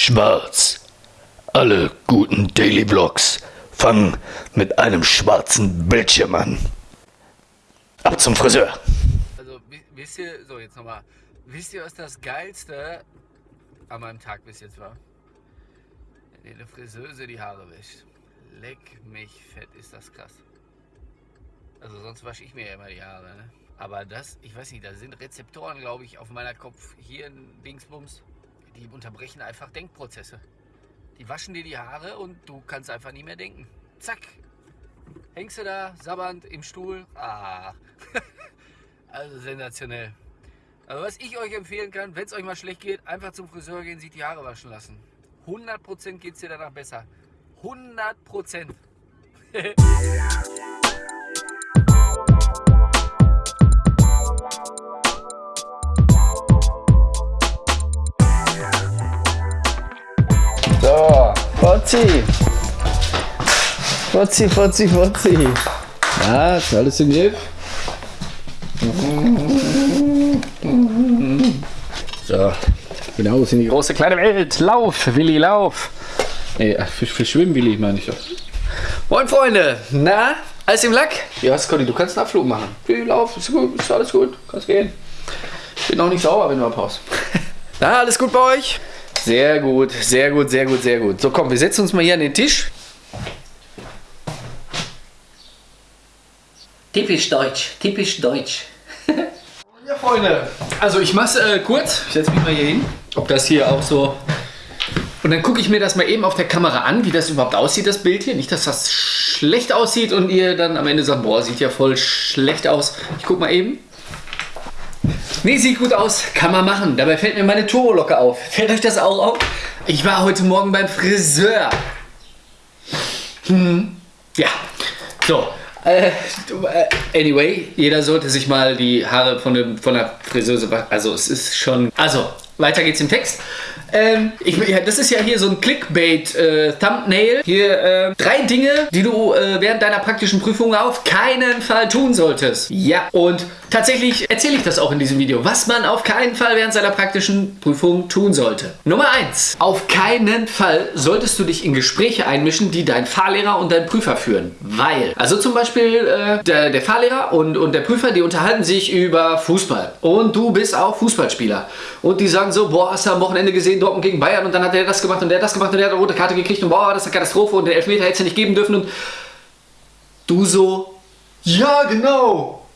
Schwarz. Alle guten Daily Vlogs fangen mit einem schwarzen Bildschirm an. Ab zum Friseur. Also, wisst ihr, so jetzt nochmal, wisst ihr, was das Geilste an meinem Tag bis jetzt war? Wenn eine Friseuse die Haare wäscht. Leck mich fett, ist das krass. Also sonst wasche ich mir ja immer die Haare, ne? Aber das, ich weiß nicht, da sind Rezeptoren, glaube ich, auf meiner Kopf, hier ein Dingsbums, die unterbrechen einfach Denkprozesse. Die waschen dir die Haare und du kannst einfach nicht mehr denken. Zack. Hängst du da, sabbernd im Stuhl. Ah. also sensationell. Also was ich euch empfehlen kann, wenn es euch mal schlecht geht, einfach zum Friseur gehen, sich die Haare waschen lassen. 100% geht es dir danach besser. 100%. Fotzi. Fotzi, Fotzi, Fotzi. Ja, ist alles im Griff. So, ist in die große kleine Welt. Lauf, Willi, lauf. Nee, für, für Schwimmen, Willi, meine ich doch. Moin, Freunde. Na, alles im Lack? Ja, Scotty, du kannst einen Abflug machen. Willi, lauf, ist gut, ist alles gut. Kannst gehen. Bin auch nicht sauer, wenn du abhaust. Na, alles gut bei euch? Sehr gut, sehr gut, sehr gut, sehr gut. So, komm, wir setzen uns mal hier an den Tisch. Typisch deutsch, typisch deutsch. Ja, Freunde, also ich mach's äh, kurz. Ich setze mich mal hier hin. Ob das hier auch so. Und dann gucke ich mir das mal eben auf der Kamera an, wie das überhaupt aussieht, das Bild hier. Nicht, dass das schlecht aussieht und ihr dann am Ende sagt, boah, sieht ja voll schlecht aus. Ich guck mal eben. Nee, sieht gut aus. Kann man machen. Dabei fällt mir meine Turbolocke auf. Fällt euch das auch auf? Ich war heute Morgen beim Friseur. Hm. Ja. So. Äh, anyway, jeder sollte sich mal die Haare von, dem, von der Friseuse. Also es ist schon... Also, weiter geht's im Text. Ähm, ich, ja, das ist ja hier so ein Clickbait-Thumbnail. Äh, hier äh, drei Dinge, die du äh, während deiner praktischen Prüfung auf keinen Fall tun solltest. Ja, und tatsächlich erzähle ich das auch in diesem Video, was man auf keinen Fall während seiner praktischen Prüfung tun sollte. Nummer eins: Auf keinen Fall solltest du dich in Gespräche einmischen, die dein Fahrlehrer und dein Prüfer führen. Weil, also zum Beispiel äh, der, der Fahrlehrer und, und der Prüfer, die unterhalten sich über Fußball. Und du bist auch Fußballspieler. Und die sagen so, boah, hast du am Wochenende gesehen, Dortmund gegen Bayern und dann hat er das gemacht und der das gemacht und der hat eine rote Karte gekriegt und boah, das ist eine Katastrophe und den Elfmeter hätte es nicht geben dürfen und du so, ja genau.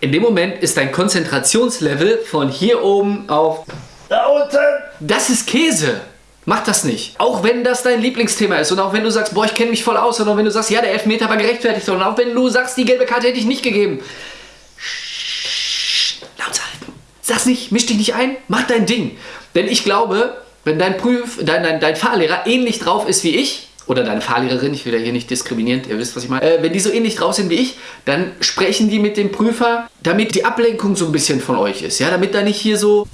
In dem Moment ist dein Konzentrationslevel von hier oben auf da unten. Das ist Käse. Mach das nicht. Auch wenn das dein Lieblingsthema ist und auch wenn du sagst, boah, ich kenne mich voll aus und auch wenn du sagst, ja, der Elfmeter war gerechtfertigt und auch wenn du sagst, die gelbe Karte hätte ich nicht gegeben. Sag's nicht, misch dich nicht ein, mach dein Ding. Denn ich glaube, wenn dein, Prüf, dein, dein, dein Fahrlehrer ähnlich drauf ist wie ich, oder deine Fahrlehrerin, ich will ja hier nicht diskriminieren, ihr wisst, was ich meine. Äh, wenn die so ähnlich drauf sind wie ich, dann sprechen die mit dem Prüfer, damit die Ablenkung so ein bisschen von euch ist. Ja, damit da nicht hier so...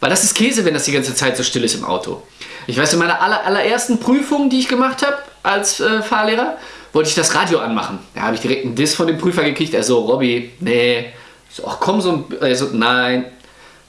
Weil das ist Käse, wenn das die ganze Zeit so still ist im Auto. Ich weiß, in meiner aller, allerersten Prüfung, die ich gemacht habe als äh, Fahrlehrer, wollte ich das Radio anmachen. Da habe ich direkt einen Diss von dem Prüfer gekriegt. Er so, Robby, nee. So, ach komm, so ein... So, nein.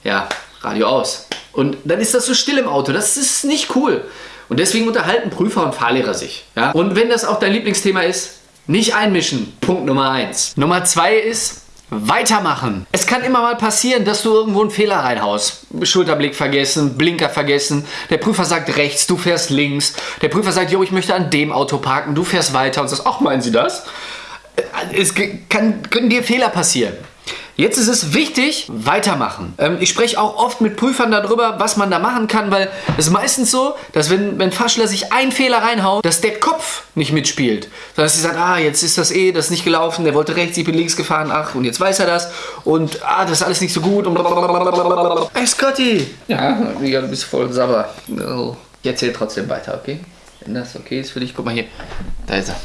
Ja, Radio aus. Und dann ist das so still im Auto. Das ist nicht cool. Und deswegen unterhalten Prüfer und Fahrlehrer sich. Ja? Und wenn das auch dein Lieblingsthema ist, nicht einmischen. Punkt Nummer eins. Nummer zwei ist, weitermachen. Es kann immer mal passieren, dass du irgendwo einen Fehler reinhaust. Schulterblick vergessen, Blinker vergessen. Der Prüfer sagt rechts, du fährst links. Der Prüfer sagt, jo, ich möchte an dem Auto parken. Du fährst weiter und sagst, ach, meinen Sie das? Es kann, können dir Fehler passieren. Jetzt ist es wichtig, weitermachen. Ähm, ich spreche auch oft mit Prüfern darüber, was man da machen kann, weil es ist meistens so, dass wenn, wenn Faschler sich einen Fehler reinhaut, dass der Kopf nicht mitspielt. Sondern dass sie sagen, ah, jetzt ist das eh, das ist nicht gelaufen, der wollte rechts, ich bin links gefahren, ach, und jetzt weiß er das. Und, ah, das ist alles nicht so gut. Und blablabla. Hey, Scotty! Ja, du bist voll sauber. Ich erzähle trotzdem weiter, okay? Wenn das okay ist für dich, guck mal hier. Da ist er.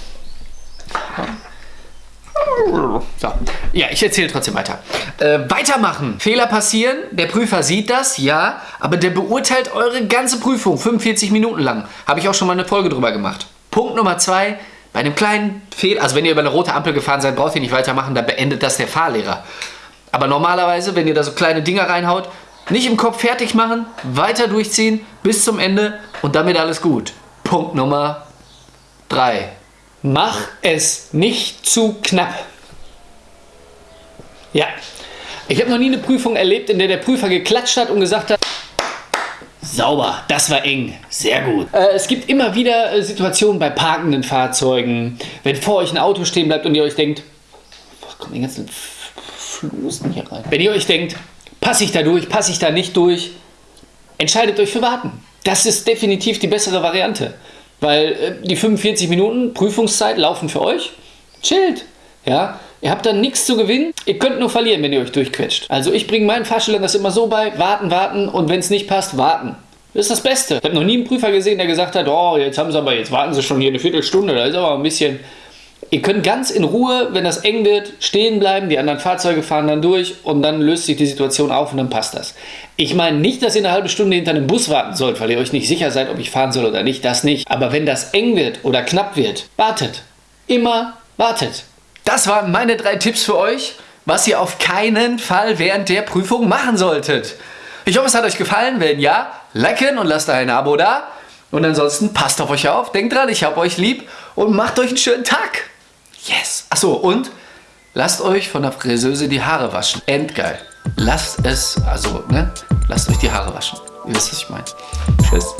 So. Ja, ich erzähle trotzdem weiter. Äh, weitermachen. Fehler passieren. Der Prüfer sieht das, ja. Aber der beurteilt eure ganze Prüfung 45 Minuten lang. Habe ich auch schon mal eine Folge drüber gemacht. Punkt Nummer zwei. Bei einem kleinen Fehler, also wenn ihr über eine rote Ampel gefahren seid, braucht ihr nicht weitermachen, da beendet das der Fahrlehrer. Aber normalerweise, wenn ihr da so kleine Dinger reinhaut, Nicht im Kopf fertig machen, weiter durchziehen bis zum Ende und damit alles gut. Punkt Nummer 3. Mach es nicht zu knapp. Ja, ich habe noch nie eine Prüfung erlebt, in der der Prüfer geklatscht hat und gesagt hat, Sauber, das war eng, sehr gut. Äh, es gibt immer wieder äh, Situationen bei parkenden Fahrzeugen, wenn vor euch ein Auto stehen bleibt und ihr euch denkt, was kommen die ganzen Flusen hier rein? Wenn ihr euch denkt, passe ich da durch, passe ich da nicht durch, entscheidet euch für Warten. Das ist definitiv die bessere Variante, weil äh, die 45 Minuten Prüfungszeit laufen für euch. Chillt, ja. Ihr habt dann nichts zu gewinnen. Ihr könnt nur verlieren, wenn ihr euch durchquetscht. Also ich bringe meinen Fahrschülern das immer so bei, warten, warten und wenn es nicht passt, warten. Das ist das Beste. Ich habe noch nie einen Prüfer gesehen, der gesagt hat, oh, jetzt haben sie aber, jetzt warten sie schon hier eine Viertelstunde, da ist aber ein bisschen... Ihr könnt ganz in Ruhe, wenn das eng wird, stehen bleiben, die anderen Fahrzeuge fahren dann durch und dann löst sich die Situation auf und dann passt das. Ich meine nicht, dass ihr eine halbe Stunde hinter einem Bus warten sollt, weil ihr euch nicht sicher seid, ob ich fahren soll oder nicht, das nicht. Aber wenn das eng wird oder knapp wird, wartet. Immer wartet. Das waren meine drei Tipps für euch, was ihr auf keinen Fall während der Prüfung machen solltet. Ich hoffe, es hat euch gefallen. Wenn ja, liken und lasst ein Abo da. Und ansonsten passt auf euch auf, denkt dran, ich hab euch lieb und macht euch einen schönen Tag. Yes. Achso, und lasst euch von der Friseuse die Haare waschen. Endgeil. Lasst es, also, ne? Lasst euch die Haare waschen. Ihr wisst, was ich meine. Tschüss.